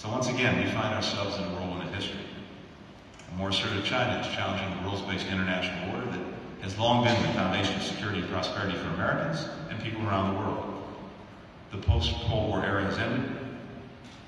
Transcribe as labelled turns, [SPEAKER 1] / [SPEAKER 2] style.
[SPEAKER 1] So once again, we find ourselves in a whirlwind of history. A more assertive China is challenging the rules-based international order that has long been the foundation of security and prosperity for Americans and people around the world. The post-Cold War era has ended,